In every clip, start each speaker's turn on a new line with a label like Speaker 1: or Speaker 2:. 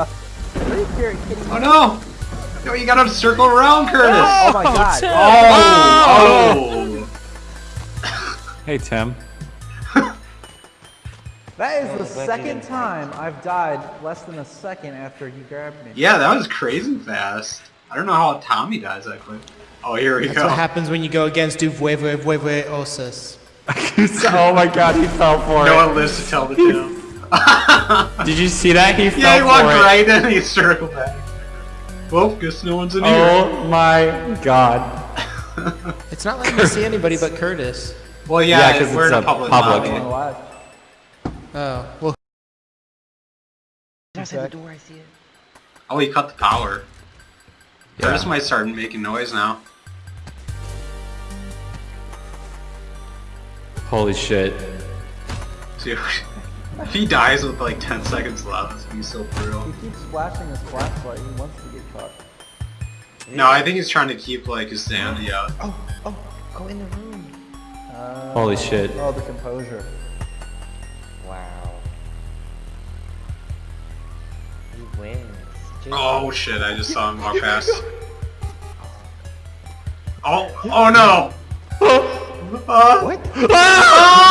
Speaker 1: Are you kidding me?
Speaker 2: Oh no! No, you gotta circle around, Curtis!
Speaker 1: Oh my oh, god.
Speaker 3: Tim.
Speaker 2: Oh! oh.
Speaker 3: Hey, Tim.
Speaker 1: That is the second time I've died less than a second after he grabbed me.
Speaker 2: Yeah, that was crazy fast. I don't know how Tommy dies that quick. Oh, here we
Speaker 4: That's
Speaker 2: go.
Speaker 4: what happens when you go against Du Vuelve Vuelve
Speaker 3: oh my god, he fell for
Speaker 2: No
Speaker 3: it.
Speaker 2: No one lives to tell the tale.
Speaker 3: Did you see that? He fell
Speaker 2: yeah, he walked
Speaker 3: it.
Speaker 2: right in and he circled back. Well, guess no one's in here.
Speaker 3: Oh my god.
Speaker 4: It's not letting me see anybody but Curtis.
Speaker 2: Well,
Speaker 3: Yeah,
Speaker 2: yeah,
Speaker 3: 'cause
Speaker 2: we're
Speaker 3: it's
Speaker 2: in a
Speaker 3: a
Speaker 2: public,
Speaker 3: public.
Speaker 2: lobby.
Speaker 1: Oh,
Speaker 4: oh well,
Speaker 5: Outside the door, I see it.
Speaker 2: Oh, he cut the power.
Speaker 3: Yeah.
Speaker 2: Curtis might start making noise now.
Speaker 3: Holy shit.
Speaker 2: See, if he dies with like 10 seconds left, he's so brutal.
Speaker 1: He keeps flashing his flashlight. He wants to get caught.
Speaker 2: No, I think he's trying to keep like his sanity up.
Speaker 5: Oh, oh, go in the room.
Speaker 1: Uh,
Speaker 3: Holy shit.
Speaker 1: Oh, the composure.
Speaker 5: Wow. He wins. Just-
Speaker 2: Oh shit, I just saw him walk past. Oh, oh no! Uh,
Speaker 5: What?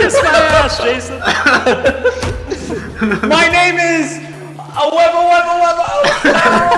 Speaker 3: Kiss my ass, Jason. my name is. Oh, webba, webba, webba.